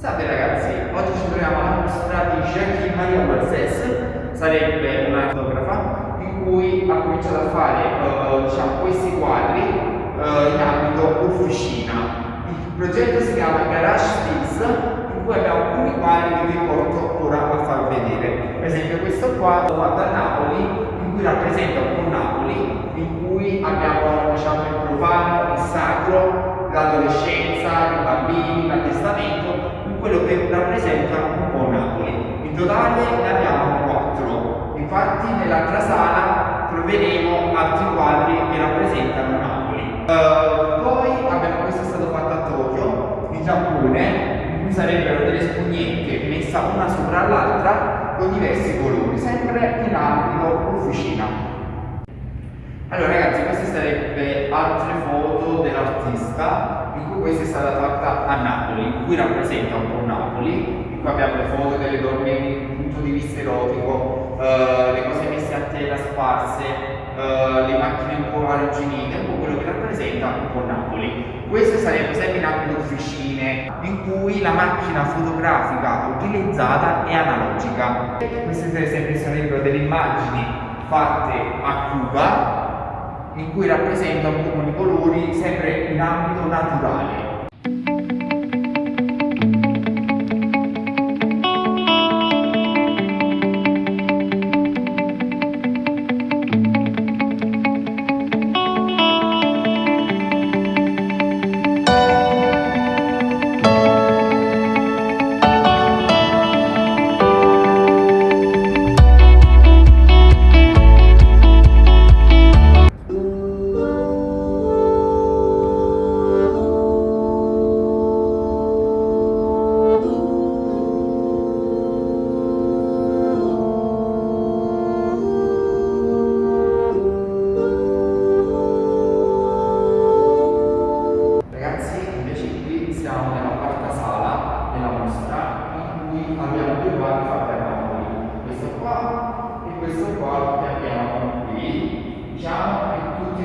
Salve ragazzi, oggi ci troviamo alla mostra di Jackie Maria Walses, sarebbe una fotografa in cui ha cominciato a fare uh, diciamo, questi quadri uh, in ambito officina. Il progetto si chiama Garage Stills, in cui abbiamo alcuni quadri che vi porto ora a far vedere. Per esempio questo qua fatto a Napoli, in cui rappresenta un po' Napoli, in cui abbiamo diciamo, il profano, il sacro, l'adolescenza, i bambini, l'attestamento quello che rappresenta un po' Totale ne abbiamo quattro, infatti nell'altra sala troveremo altri quadri che rappresentano Napoli. Uh, poi abbiamo, questo è stato fatto a Tokyo, in Giappone, in cui sarebbero delle spugnette messe una sopra l'altra con diversi colori, sempre in ambito officina. Allora ragazzi, queste sarebbero altre foto dell'artista, in cui questa è stata fatta a Napoli, in cui rappresenta un po' Napoli, in cui abbiamo le foto delle donne in punto di vista erotico, uh, le cose messe a tela sparse, uh, le macchine un po' arrugginite, un po' quello che rappresenta un po' Napoli. Questo sarebbe sempre in ambito officine, in cui la macchina fotografica utilizzata è analogica. Queste sarebbero delle immagini fatte a Cuba in cui rappresenta un po' di colori sempre in ambito naturale.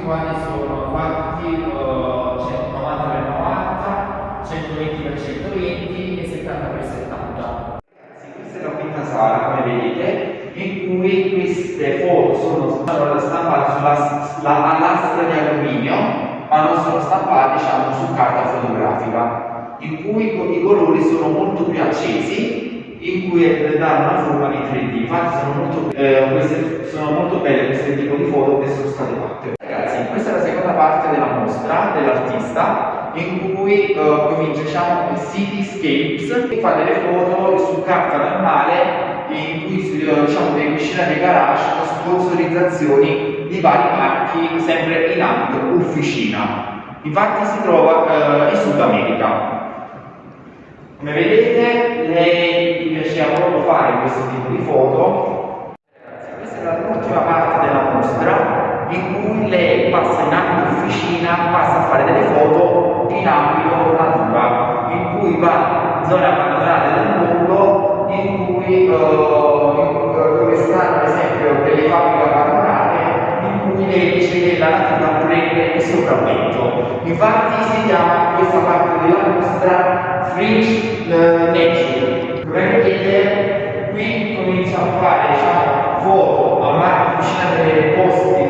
Quali sono fatti uh, 190 per 90, 120 per 120 e 70 per 70. Questa è la quinta sala, come vedete, in cui queste foto sono stampate sulla lastra di alluminio, ma non sono stampate diciamo, su carta fotografica, in cui i colori sono molto più accesi in cui danno una forma di 3D. Infatti sono molto, eh, queste, sono molto belle queste tipo di foto che sono state fatte. Questa è la seconda parte della mostra dell'artista in cui uh, comincia diciamo Cityscapes e fa delle foto su carta normale in cui diciamo delle piscine dei garage con sponsorizzazioni di vari marchi sempre in ambito officina. Infatti si trova uh, in Sud America. Come vedete proprio fare questo tipo di foto questa è l'ultima parte della mostra in cui lei passa in ambito officina, passa a fare delle foto in ambito natura, in cui va in zone abbandonate del mondo, in cui, uh, dove stanno ad esempio delle fabbriche abbandonate, in cui lei dice che la natura prende il sopravvento. Infatti si chiama questa parte della mostra Fringe uh, Nature. Come vedete qui comincia a fare diciamo, foto a mano vicino dei posti